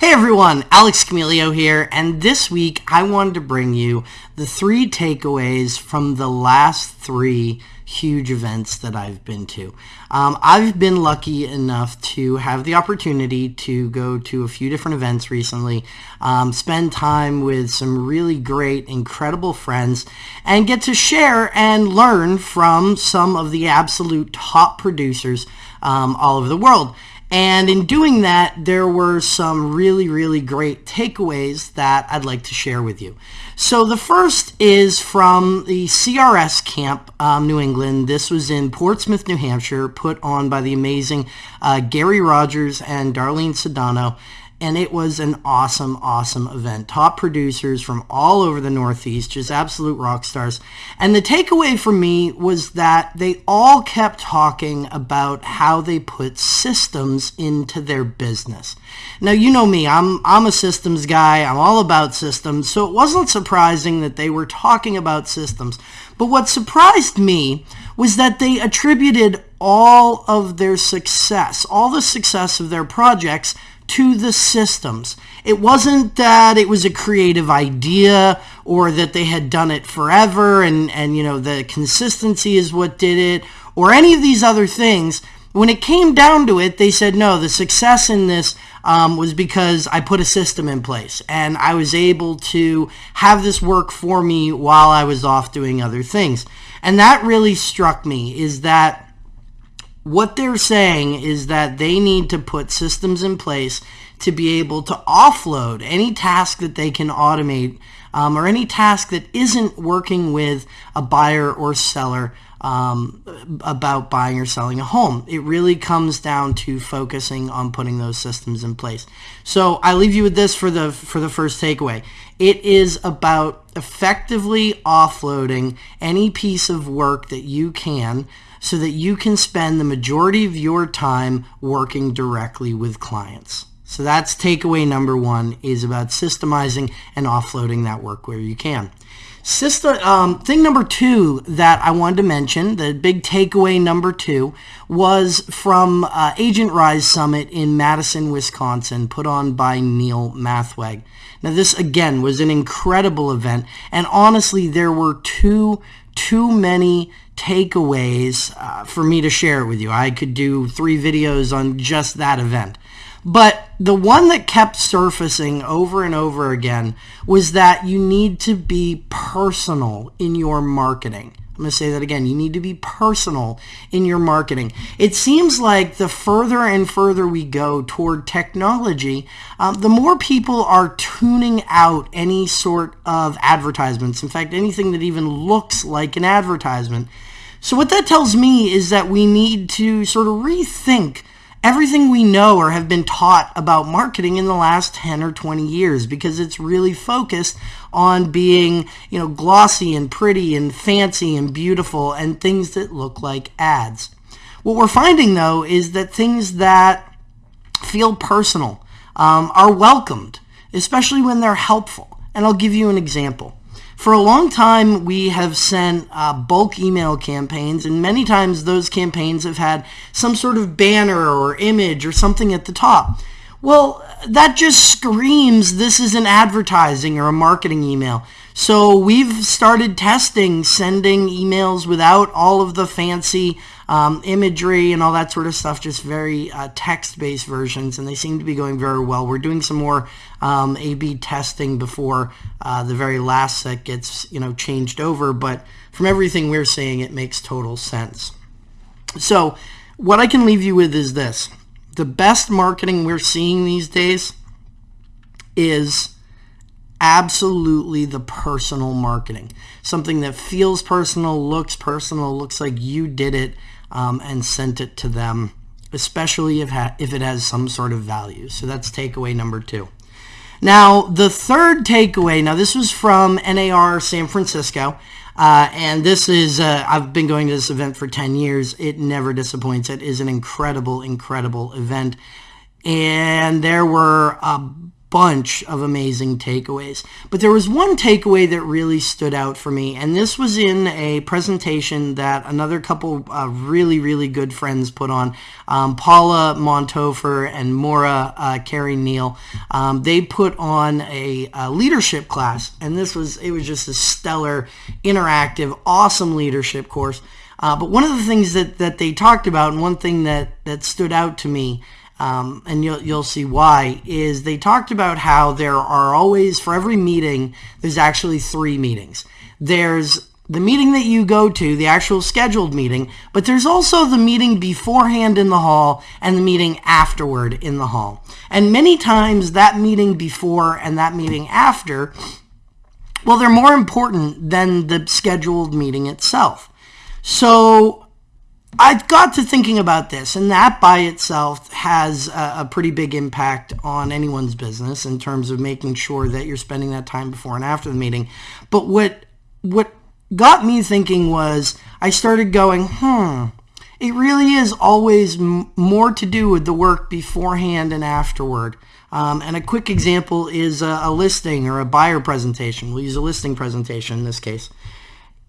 Hey everyone, Alex Camilio here, and this week I wanted to bring you the three takeaways from the last three huge events that I've been to. Um, I've been lucky enough to have the opportunity to go to a few different events recently, um, spend time with some really great, incredible friends, and get to share and learn from some of the absolute top producers um, all over the world. And in doing that, there were some really, really great takeaways that I'd like to share with you. So the first is from the CRS Camp, um, New England. This was in Portsmouth, New Hampshire, put on by the amazing uh, Gary Rogers and Darlene Sedano and it was an awesome, awesome event. Top producers from all over the Northeast, just absolute rock stars. And the takeaway for me was that they all kept talking about how they put systems into their business. Now, you know me, I'm, I'm a systems guy. I'm all about systems. So it wasn't surprising that they were talking about systems. But what surprised me was that they attributed all of their success, all the success of their projects to the systems. It wasn't that it was a creative idea or that they had done it forever and, and you know, the consistency is what did it or any of these other things. When it came down to it, they said, no, the success in this um, was because I put a system in place and I was able to have this work for me while I was off doing other things. And that really struck me is that what they're saying is that they need to put systems in place to be able to offload any task that they can automate um, or any task that isn't working with a buyer or seller um, about buying or selling a home. It really comes down to focusing on putting those systems in place. So I leave you with this for the for the first takeaway. It is about effectively offloading any piece of work that you can so that you can spend the majority of your time working directly with clients. So that's takeaway number one is about systemizing and offloading that work where you can. System, um, thing number two that I wanted to mention, the big takeaway number two, was from uh, Agent Rise Summit in Madison, Wisconsin, put on by Neil Mathweg. Now this again was an incredible event, and honestly, there were two too many takeaways uh, for me to share with you. I could do three videos on just that event. But the one that kept surfacing over and over again was that you need to be personal in your marketing. I'm going to say that again. You need to be personal in your marketing. It seems like the further and further we go toward technology, um, the more people are tuning out any sort of advertisements. In fact, anything that even looks like an advertisement. So what that tells me is that we need to sort of rethink everything we know or have been taught about marketing in the last 10 or 20 years because it's really focused on being, you know, glossy and pretty and fancy and beautiful and things that look like ads. What we're finding though is that things that feel personal um, are welcomed, especially when they're helpful. And I'll give you an example. For a long time, we have sent uh, bulk email campaigns, and many times those campaigns have had some sort of banner or image or something at the top. Well, that just screams this is an advertising or a marketing email. So we've started testing sending emails without all of the fancy um, imagery and all that sort of stuff, just very uh, text-based versions, and they seem to be going very well. We're doing some more um, A-B testing before uh, the very last set gets you know changed over, but from everything we're seeing, it makes total sense. So what I can leave you with is this. The best marketing we're seeing these days is absolutely the personal marketing. Something that feels personal, looks personal, looks like you did it um, and sent it to them, especially if, if it has some sort of value. So that's takeaway number two. Now, the third takeaway, now this was from NAR San Francisco, uh, and this is, uh, I've been going to this event for 10 years. It never disappoints. It is an incredible, incredible event. And there were a bunch of amazing takeaways. But there was one takeaway that really stood out for me, and this was in a presentation that another couple of really, really good friends put on. Um, Paula Monthofer and Maura uh, Carey Neal. Um, they put on a, a leadership class, and this was it was just a stellar, interactive, awesome leadership course. Uh, but one of the things that, that they talked about, and one thing that, that stood out to me, um, and you'll, you'll see why, is they talked about how there are always, for every meeting, there's actually three meetings. There's the meeting that you go to, the actual scheduled meeting, but there's also the meeting beforehand in the hall and the meeting afterward in the hall. And many times that meeting before and that meeting after, well, they're more important than the scheduled meeting itself. So I got to thinking about this, and that by itself has a, a, pretty big impact on anyone's business in terms of making sure that you're spending that time before and after the meeting. But what what got me thinking was I started going, hmm, it really is always m- more to do with the work beforehand and afterward. Um, and a quick example is a, a listing or a buyer presentation. We'll use a listing presentation in this case.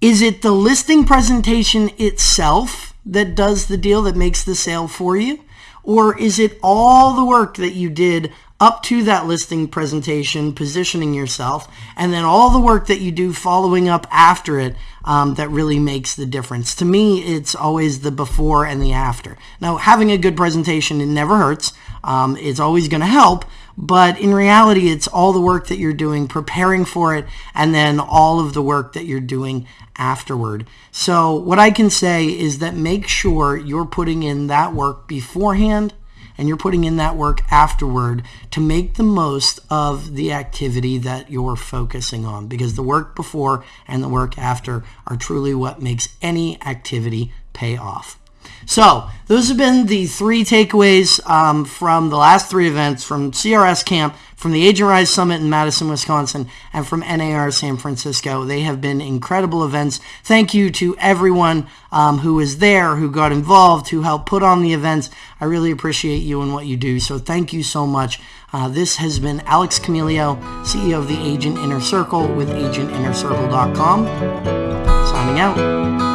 Is it the listing presentation itself that does the deal that makes the sale for you? Or is it all the work that you did up to that listing presentation, positioning yourself, and then all the work that you do following up after it um, that really makes the difference. To me, it's always the before and the after. Now, having a good presentation, it never hurts. Um, it's always going to help, but in reality, it's all the work that you're doing, preparing for it, and then all of the work that you're doing afterward. So what I can say is that make sure you're putting in that work beforehand and you're putting in that work afterward to make the most of the activity that you're focusing on because the work before and the work after are truly what makes any activity pay off. So those have been the three takeaways um, from the last three events from CRS Camp, from the Agent Rise Summit in Madison, Wisconsin, and from NAR San Francisco. They have been incredible events. Thank you to everyone um, who was there, who got involved, who helped put on the events. I really appreciate you and what you do. So thank you so much. Uh, this has been Alex Camilio, CEO of the Agent Inner Circle with agentinnercircle.com. Signing out.